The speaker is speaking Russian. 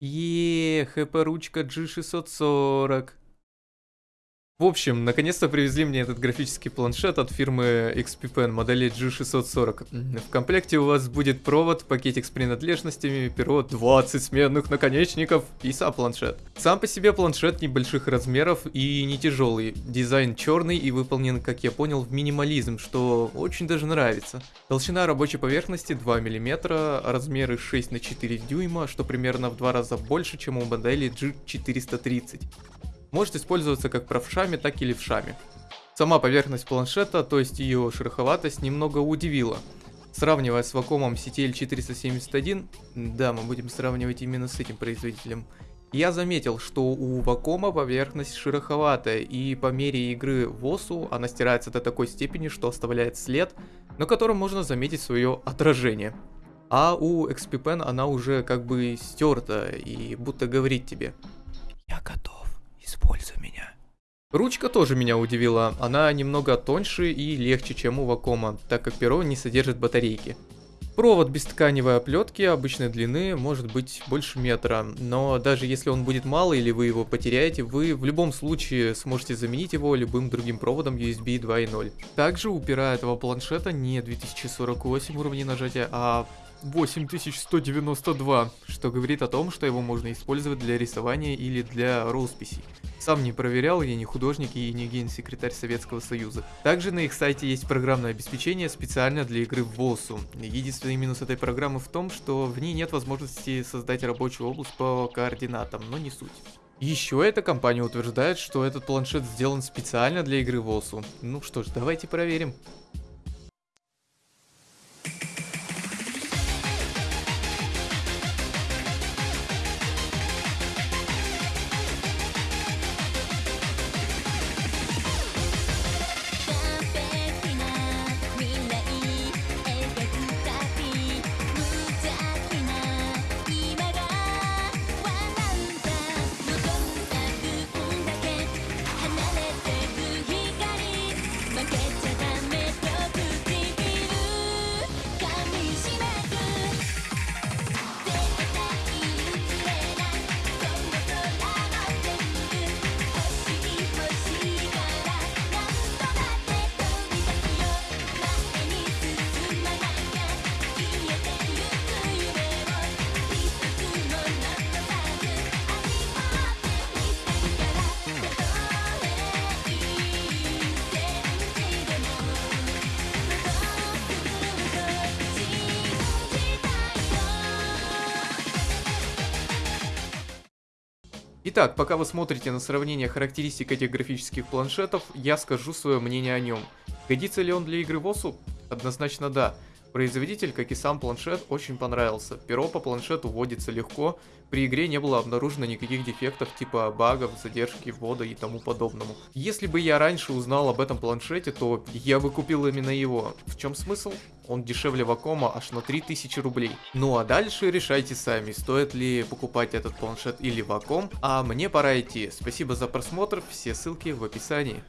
Еее, ХП-ручка G640. В общем, наконец-то привезли мне этот графический планшет от фирмы XP Pen модели G640. В комплекте у вас будет провод, пакетик с принадлежностями, перо, 20 сменных наконечников и сам планшет. Сам по себе планшет небольших размеров и не тяжелый. Дизайн черный и выполнен, как я понял, в минимализм, что очень даже нравится. Толщина рабочей поверхности 2 мм, размеры 6 на 4 дюйма, что примерно в два раза больше, чем у модели G430 может использоваться как правшами, так и левшами. Сама поверхность планшета, то есть ее шероховатость, немного удивила. Сравнивая с Wacom CTL471, да, мы будем сравнивать именно с этим производителем, я заметил, что у Wacom поверхность шероховатая, и по мере игры в ОСУ она стирается до такой степени, что оставляет след, на котором можно заметить свое отражение. А у XP Pen она уже как бы стерта и будто говорит тебе «Я готов». Используй меня. Ручка тоже меня удивила, она немного тоньше и легче, чем у Вакома, так как перо не содержит батарейки. Провод без тканевой оплетки обычной длины может быть больше метра, но даже если он будет мало или вы его потеряете, вы в любом случае сможете заменить его любым другим проводом USB 2.0. Также у пера этого планшета не 2048 уровней нажатия, а 8192, что говорит о том, что его можно использовать для рисования или для росписей. Сам не проверял, я не художник и не генсекретарь Советского Союза. Также на их сайте есть программное обеспечение специально для игры в ВОСу. Единственный минус этой программы в том, что в ней нет возможности создать рабочую область по координатам, но не суть. Еще эта компания утверждает, что этот планшет сделан специально для игры в ОСУ. Ну что ж, давайте проверим. Итак, пока вы смотрите на сравнение характеристик этих графических планшетов, я скажу свое мнение о нем. Годится ли он для игры в ОСУ? Однозначно да. Производитель, как и сам планшет, очень понравился. Перо по планшету вводится легко, при игре не было обнаружено никаких дефектов типа багов, задержки ввода и тому подобному. Если бы я раньше узнал об этом планшете, то я бы купил именно его. В чем смысл? Он дешевле Вакома аж на 3000 рублей. Ну а дальше решайте сами, стоит ли покупать этот планшет или Ваком. А мне пора идти. Спасибо за просмотр, все ссылки в описании.